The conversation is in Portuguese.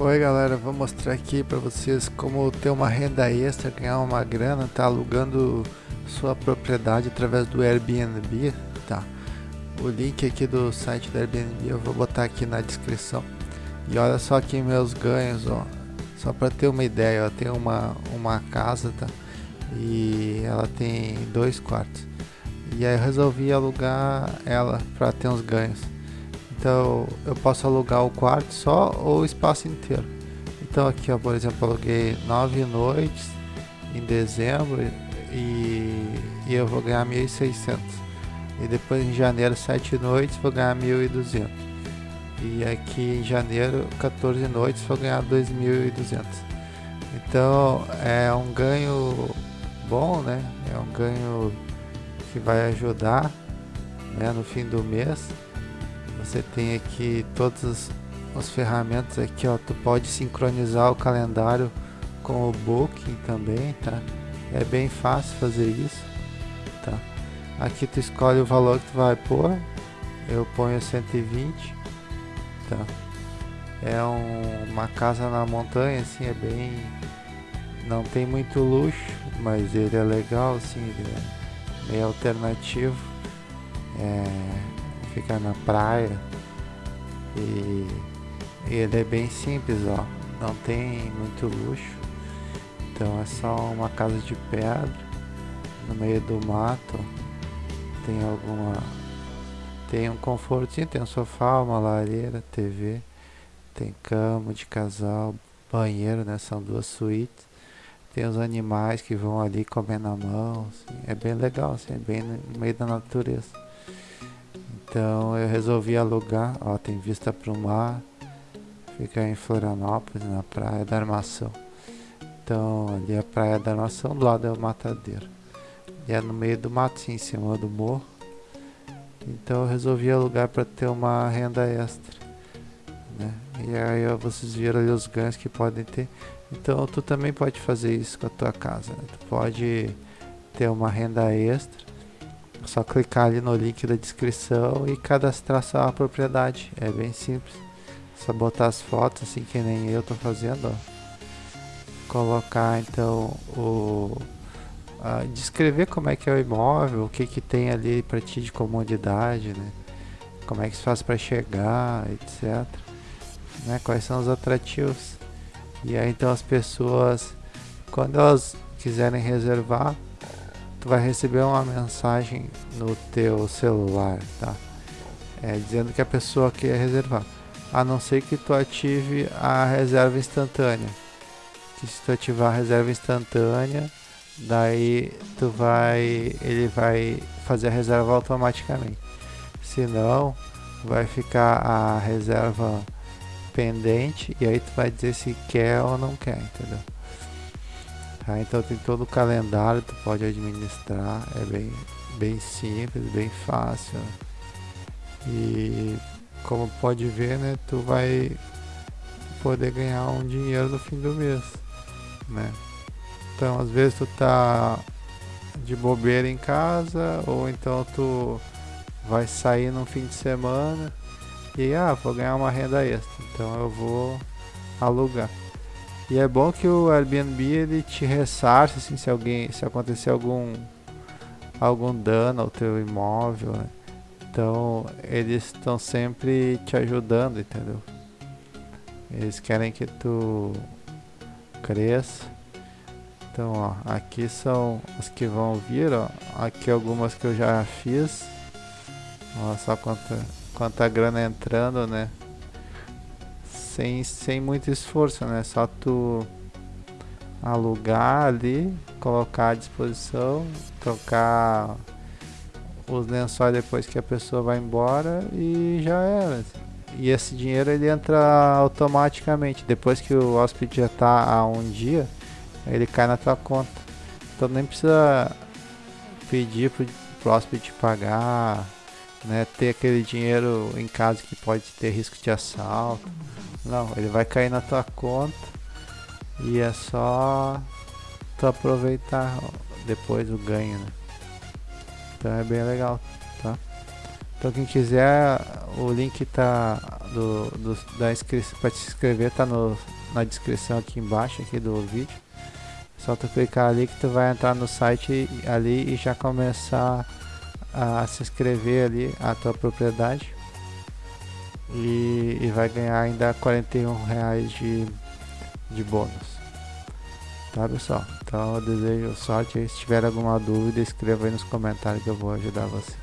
Oi galera, vou mostrar aqui para vocês como ter uma renda extra, ganhar uma grana, tá alugando sua propriedade através do Airbnb, tá? O link aqui do site do Airbnb eu vou botar aqui na descrição. E olha só aqui meus ganhos, ó. Só para ter uma ideia, eu tenho uma, uma casa, tá? E ela tem dois quartos. E aí eu resolvi alugar ela para ter uns ganhos. Então eu posso alugar o quarto só ou o espaço inteiro. Então aqui ó, por exemplo, aluguei nove noites em dezembro e, e eu vou ganhar 1.600. E depois em janeiro sete noites vou ganhar 1.200. E aqui em janeiro 14 noites vou ganhar 2.200. Então é um ganho bom, né? É um ganho que vai ajudar né, no fim do mês você tem aqui todas as ferramentas aqui ó. Tu pode sincronizar o calendário com o booking também tá? É bem fácil fazer isso tá? Aqui tu escolhe o valor que tu vai pôr. Eu ponho 120 tá? É um, uma casa na montanha assim é bem não tem muito luxo mas ele é legal assim ele é meio alternativo. É, fica na praia e, ele é bem simples, ó, não tem muito luxo, então é só uma casa de pedra no meio do mato, tem alguma tem um confortinho, tem um sofá, uma lareira, TV, tem cama de casal, banheiro, né? São duas suítes. Tem os animais que vão ali comer na mão, assim, é bem legal, assim, é bem no meio da natureza. Então eu resolvi alugar, ó, tem vista para o mar, fica em Florianópolis, na praia da Armação. Então ali é a praia da Armação, do lado é o matadeiro. E é no meio do sim, em cima do morro. Então eu resolvi alugar para ter uma renda extra. Né? E aí vocês viram ali os ganhos que podem ter. Então tu também pode fazer isso com a tua casa. Né? Tu pode ter uma renda extra só clicar ali no link da descrição e cadastrar sua propriedade. É bem simples. Só botar as fotos assim que nem eu tô fazendo, ó. Colocar então o uh, descrever como é que é o imóvel, o que que tem ali para ti de comodidade, né? Como é que se faz para chegar, etc. Né? Quais são os atrativos? E aí então as pessoas quando elas quiserem reservar tu vai receber uma mensagem no teu celular, tá? É, dizendo que a pessoa quer reservar. A não ser que tu ative a reserva instantânea. Que se tu ativar a reserva instantânea, daí tu vai, ele vai fazer a reserva automaticamente. Se não, vai ficar a reserva pendente e aí tu vai dizer se quer ou não quer, entendeu? Tá? Então tem todo o calendário, tu pode administrar, é bem, bem simples, bem fácil. E como pode ver, né, tu vai poder ganhar um dinheiro no fim do mês, né? Então às vezes tu tá de bobeira em casa ou então tu vai sair no fim de semana e ah, vou ganhar uma renda extra, então eu vou alugar. E é bom que o Airbnb ele te ressarce assim, se alguém se acontecer algum algum dano ao teu imóvel. Né? Então eles estão sempre te ajudando, entendeu? Eles querem que tu cresça. Então, ó, aqui são as que vão vir, ó. Aqui algumas que eu já fiz. Olha só quanta, quanta grana entrando, né? Sem, sem muito esforço, né? Só tu alugar ali, colocar à disposição, trocar os lençóis depois que a pessoa vai embora e já era. E esse dinheiro ele entra automaticamente. Depois que o hóspede já está há um dia, ele cai na tua conta. Então nem precisa pedir pro, pro hóspede pagar, né? Ter aquele dinheiro em casa que pode ter risco de assalto. Não, ele vai cair na tua conta e é só tu aproveitar depois o ganho, né? Então é bem legal, tá? Então quem quiser, o link tá do, do da inscrição para se inscrever tá no, na descrição aqui embaixo aqui do vídeo. Só tu clicar ali que tu vai entrar no site ali e já começar a se inscrever ali a tua propriedade e, e vai ganhar ainda 41 reais de, de bônus. Tá pessoal? Então eu desejo sorte. Se tiver alguma dúvida, escreva aí nos comentários que eu vou ajudar você.